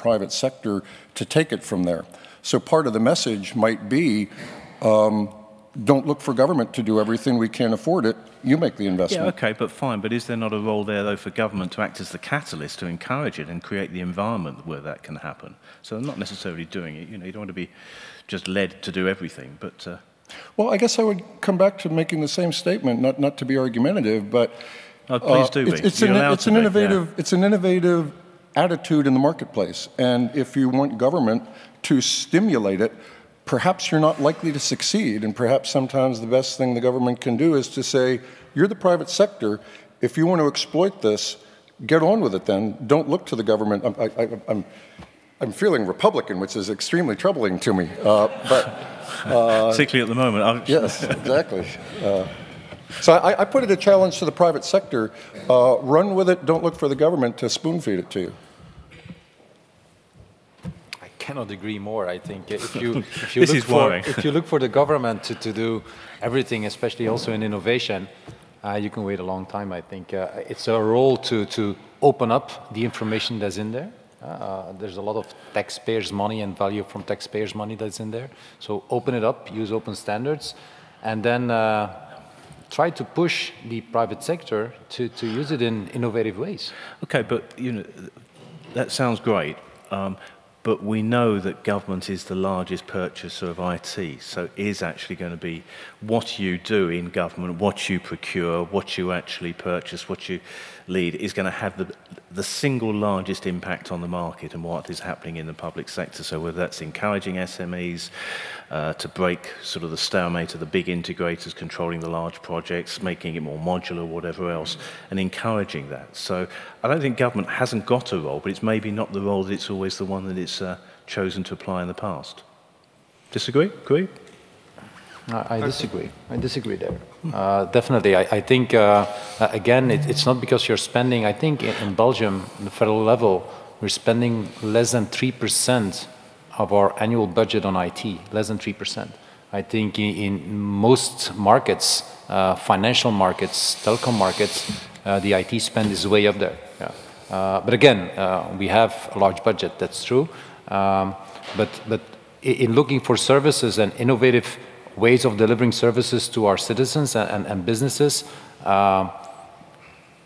private sector to take it from there. So part of the message might be, um, don't look for government to do everything. We can't afford it. You make the investment. Yeah, okay, but fine. But is there not a role there, though, for government to act as the catalyst to encourage it and create the environment where that can happen? So I'm not necessarily doing it. You know, you don't want to be just led to do everything, but... Uh... Well, I guess I would come back to making the same statement, not, not to be argumentative, but... Oh, please uh, do It's, it's an, it's an innovative, it's an innovative attitude in the marketplace. And if you want government to stimulate it, perhaps you're not likely to succeed. And perhaps sometimes the best thing the government can do is to say, you're the private sector. If you want to exploit this, get on with it then. Don't look to the government. I'm, I, I'm, I'm feeling Republican, which is extremely troubling to me. Uh, but uh, Particularly at the moment. Yes, exactly. Uh, so I, I, put it a challenge to the private sector. Uh, run with it. Don't look for the government to spoon feed it to you I cannot agree more. I think if you if you look for if you look for the government to, to do everything, especially also in innovation, uh, you can wait a long time. I think uh, it's a role to to open up the information that's in there. Uh, there's a lot of taxpayers' money and value from taxpayers' money that's in there. So open it up, use open standards, and then uh, try to push the private sector to, to use it in innovative ways. Okay, but you know that sounds great. Um, but we know that government is the largest purchaser of IT, so it is actually going to be what you do in government, what you procure, what you actually purchase, what you lead, is going to have the, the single largest impact on the market and what is happening in the public sector. So whether that's encouraging SMEs uh, to break sort of the stalemate of the big integrators controlling the large projects, making it more modular, whatever else, and encouraging that. So I don't think government hasn't got a role, but it's maybe not the role that it's always the one that it's uh, chosen to apply in the past. Disagree? Agree? I disagree. I disagree there. Uh, definitely. I, I think, uh, again, it, it's not because you're spending, I think in, in Belgium, the federal level, we're spending less than 3% of our annual budget on IT, less than 3%. I think in, in most markets, uh, financial markets, telecom markets, uh, the IT spend is way up there. Yeah. Uh, but again, uh, we have a large budget, that's true. Um, but, but in looking for services and innovative ways of delivering services to our citizens and, and, and businesses, uh,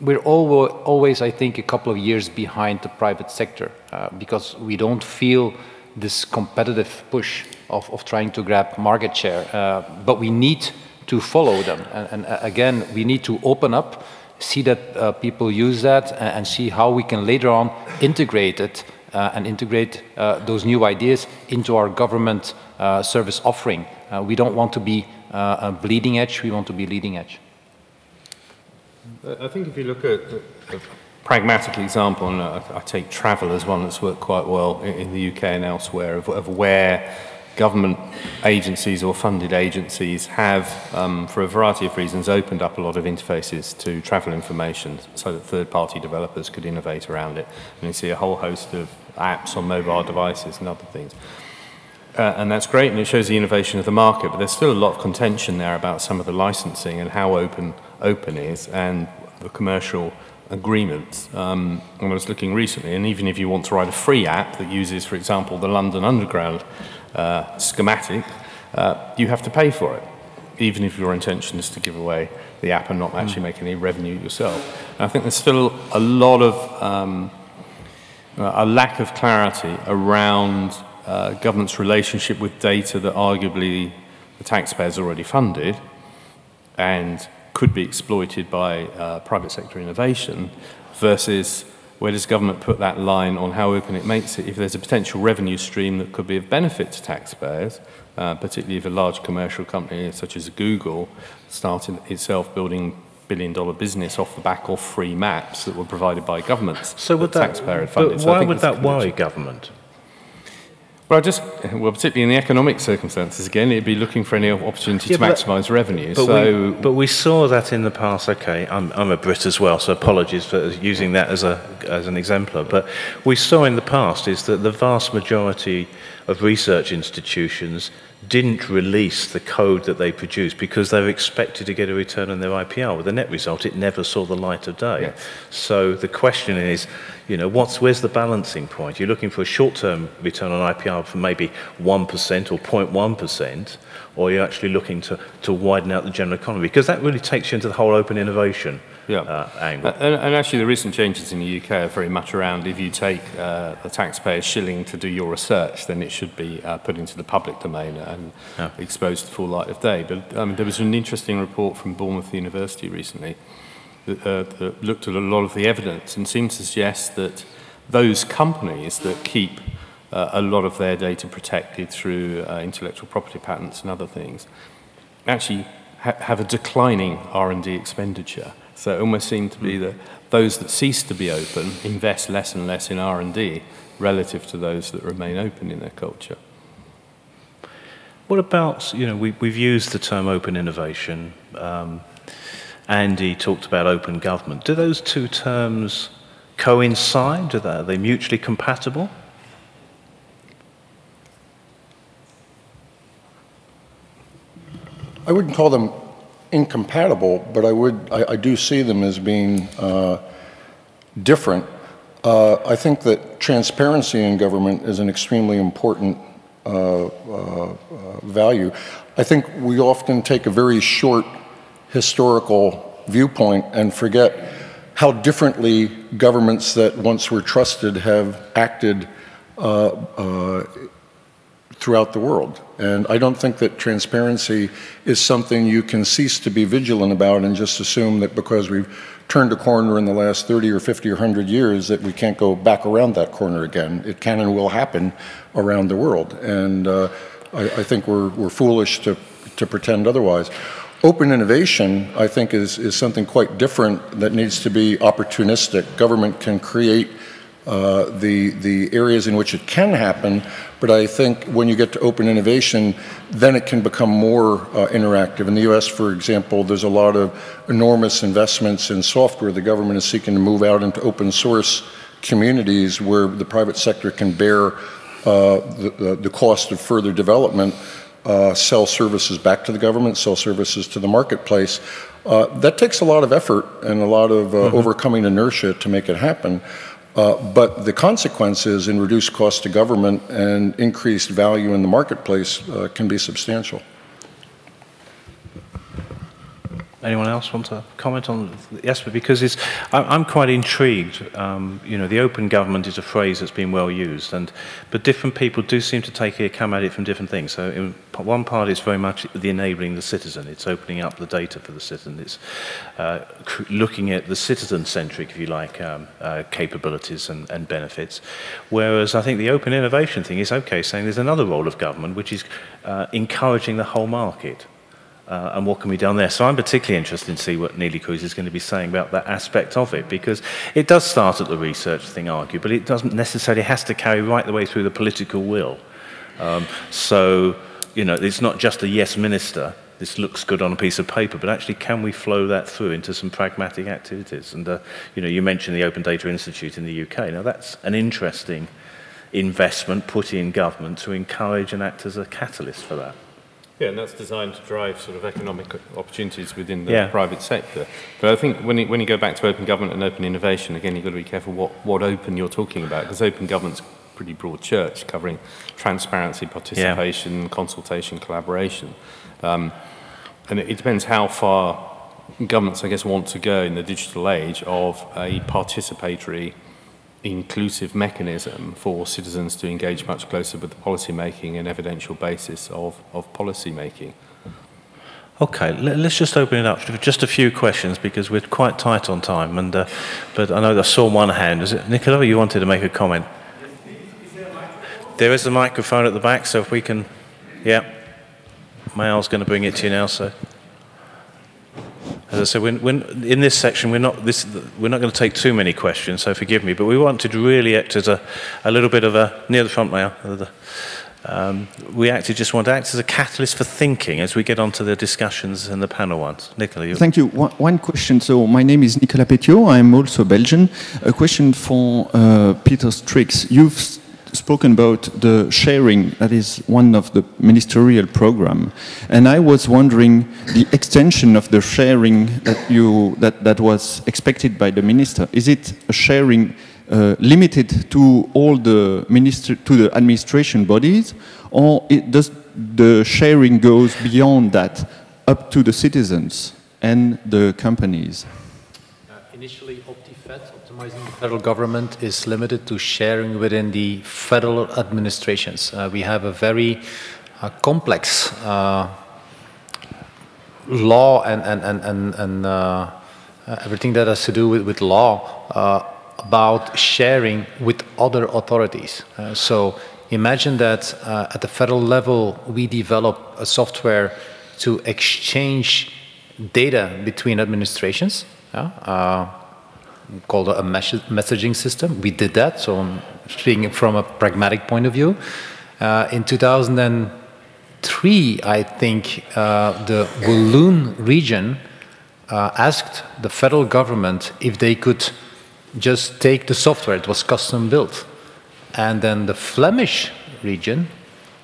we're all, always, I think, a couple of years behind the private sector uh, because we don't feel this competitive push of, of trying to grab market share. Uh, but we need to follow them. And, and uh, again, we need to open up, see that uh, people use that, and, see how we can later on integrate it uh, and integrate those new ideas into our government service offering. Uh, we don't want to be uh, a bleeding edge, we want to be leading edge. I think if you look at a pragmatic example, and I take travel as one that's worked quite well in the UK and elsewhere, of, of where government agencies or funded agencies have, um, for a variety of reasons, opened up a lot of interfaces to travel information so that third-party developers could innovate around it. And you see a whole host of apps on mobile devices and other things. Uh, and that's great, and it shows the innovation of the market, but there's still a lot of contention there about some of the licensing and how open open is and the commercial agreements. Um, I was looking recently, and even if you want to write a free app that uses, for example, the London Underground uh, schematic, uh, you have to pay for it, even if your intention is to give away the app and not actually mm. make any revenue yourself. And I think there's still a lot of um, a lack of clarity around uh, government's relationship with data that arguably the taxpayers already funded and could be exploited by uh, private sector innovation versus where does government put that line on how open it makes it if there's a potential revenue stream that could be of benefit to taxpayers, uh, particularly if a large commercial company such as Google started itself building billion dollar business off the back of free maps that were provided by governments. So would that, taxpayer funded. But why so would that worry government? Well, I just, well, particularly in the economic circumstances, again, it'd be looking for any opportunity yeah, to maximise revenue. But, so, we, but we saw that in the past. Okay, I'm, I'm a Brit as well, so apologies for using that as a as an exemplar. But we saw in the past is that the vast majority of research institutions didn't release the code that they produced because they were expected to get a return on their IPR. With the net result, it never saw the light of day. So the question is, you know, what's, where's the balancing point? You're looking for a short-term return on IPR for maybe 1% or 0.1%, or you're actually looking to, to widen out the general economy? Because that really takes you into the whole open innovation yeah. uh, angle. And, and, actually, the recent changes in the UK are very much around if you take uh, the taxpayer's shilling to do your research, then it should be uh, put into the public domain and yeah. exposed to the full light of day. But um, there was an interesting report from Bournemouth University recently that, uh, that looked at a lot of the evidence and seemed to suggest that those companies that keep uh, a lot of their data protected through uh, intellectual property patents and other things actually ha have a declining R&D expenditure. So it almost seemed to be that those that cease to be open invest less and less in R&D relative to those that remain open in their culture. What about, you know, we, we've used the term open innovation. Um, Andy talked about open government. Do those two terms coincide? Are they, are they mutually compatible? I wouldn't call them incompatible, but I would I, I do see them as being uh, different. Uh, I think that transparency in government is an extremely important uh, uh, uh value. I think we often take a very short historical viewpoint and forget how differently governments that once were trusted have acted uh, throughout the world. And I don't think that transparency is something you can cease to be vigilant about and just assume that because we've turned a corner in the last 30 or 50 or 100 years that we can't go back around that corner again. It can and will happen around the world. And uh, I, I, think we're, we're foolish to, to pretend otherwise. Open innovation, I think, is, is something quite different that needs to be opportunistic. Government can create uh, the, the areas in which it can happen, but I think when you get to open innovation, then it can become more uh, interactive. In the US, for example, there's a lot of enormous investments in software. The government is seeking to move out into open source communities where the private sector can bear uh, the, the, cost of further development uh, sell services back to the government, sell services to the marketplace. Uh, that takes a lot of effort and a lot of uh, mm -hmm. overcoming inertia to make it happen. Uh, but the consequences in reduced cost to government and increased value in the marketplace uh, can be substantial. Anyone else want to comment on yes? Because it's, I'm quite intrigued. Um, you know, the open government is a phrase that's been well used, and but different people do seem to take it, come at it from different things. So, in one part is very much the enabling the citizen. It's opening up the data for the citizen. It's uh, looking at the citizen-centric, if you like, um, uh, capabilities and, and benefits. Whereas I think the open innovation thing is okay, saying there's another role of government, which is uh, encouraging the whole market uh, and what can be done there. So I'm particularly interested to see what Neelie Kroes is going to be saying about that aspect of it, because it does start at the research thing, argue, but it doesn't necessarily has to carry right the way through the political will. Um, so, you know, it's not just a yes minister, this looks good on a piece of paper, but actually can we flow that through into some pragmatic activities? And, uh, you know, you mentioned the Open Data Institute in the UK. Now, that's an interesting investment put in government to encourage and act as a catalyst for that. Yeah, and that's designed to drive sort of economic opportunities within the yeah. private sector. But I think when you, when you go back to open government and open innovation, again, you've got to be careful what, what open you're talking about, because open government's pretty broad church, covering transparency, participation, yeah. consultation, collaboration. Um, and it, it depends how far governments, I guess, want to go in the digital age of a participatory inclusive mechanism for citizens to engage much closer with the policy making and evidential basis of, of policy making. Okay, let's just open it up for just a few questions because we're quite tight on time. And uh, but I know I saw one hand. Is it Nicola? You wanted to make a comment. There is a microphone at the back, so if we can, yeah. Mail's going to bring it to you now, so. As I said, in this section, we're not, this, we're not going to take too many questions, so forgive me, but we wanted to really act as a, a little bit of a, near the front now, um, we actually just want to act as a catalyst for thinking as we get onto the discussions and the panel ones. Nicola, you... Thank you. One, one, question. So my name is Nicolas Petiot. I'm also Belgian. A question for uh, Peter Strickx. You've spoken about the sharing, that is one of the ministerial program. And I was wondering the extension of the sharing that, you, that, that was expected by the minister. Is it a sharing uh, limited to all the minister, to the administration bodies, or it does the sharing goes beyond that, up to the citizens and the companies? Uh, initially, OptiFed, optimizing the federal government, is limited to sharing within the federal administrations. Uh, we have a very uh, complex uh, law and, and, and, and, and uh, everything that has to do with, with law uh, about sharing with other authorities. so imagine that at the federal level, we develop a software to exchange data between administrations, uh, called a messaging system. We did that, so speaking from a pragmatic point of view. Uh, in 2003, I think uh, the Walloon region uh, asked the federal government if they could just take the software, it was custom built. And then the Flemish region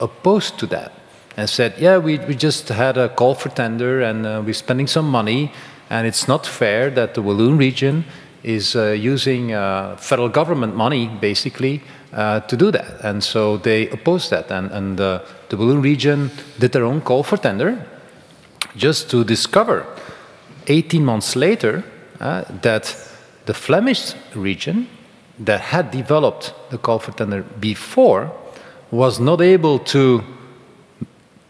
opposed to that and said, yeah, we, we just had a call for tender and uh, we're spending some money and it's not fair that the Walloon region is uh, using uh, federal government money, basically, uh, to do that. And so they opposed that. And, and uh, the Walloon region did their own call for tender just to discover 18 months later uh, that the Flemish region that had developed the call for tender before was not able to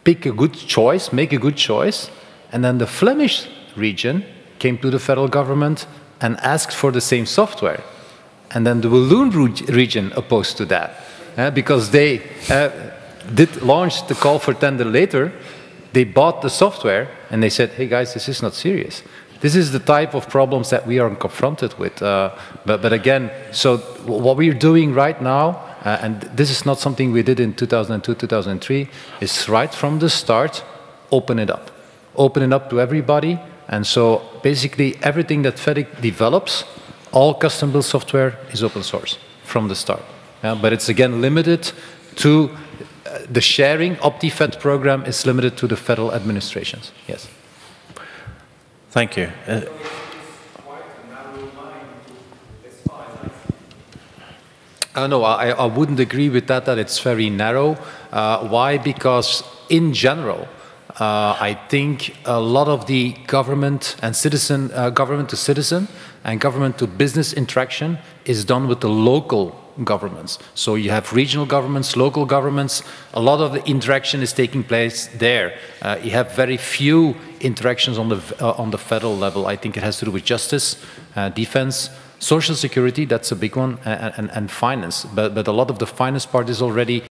pick a good choice, make a good choice, and then the Flemish region came to the federal government and asked for the same software. And then the Walloon region opposed to that, uh, because they uh, did launch the call for tender later, they bought the software and they said, hey guys, this is not serious. This is the type of problems that we are confronted with. Uh, but, but again, so what we're doing right now uh, and this is not something we did in 2002, 2003. is right from the start, open it up. Open it up to everybody. And so basically everything that Fedict develops, all custom built software is open source from the start. Yeah, but it's again limited to uh, the sharing. OptiFed program is limited to the federal administrations. Yes. Thank you. Uh, Uh, no, I, I, wouldn't agree with that, that it's very narrow. Uh, why? Because in general, uh, I think a lot of the government and citizen, uh, government to citizen and government to business interaction is done with the local governments. So you have regional governments, local governments, a lot of the interaction is taking place there. Uh, you have very few interactions on the, uh, on the federal level. I think it has to do with justice, defense, Social security, that's a big one, and, and, and finance. But, but a lot of the finance part is already